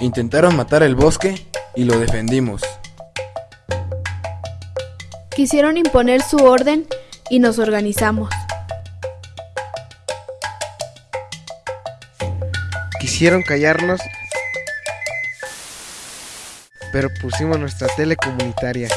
Intentaron matar el bosque y lo defendimos. Quisieron imponer su orden y nos organizamos. Quisieron callarnos, pero pusimos nuestra tele comunitaria.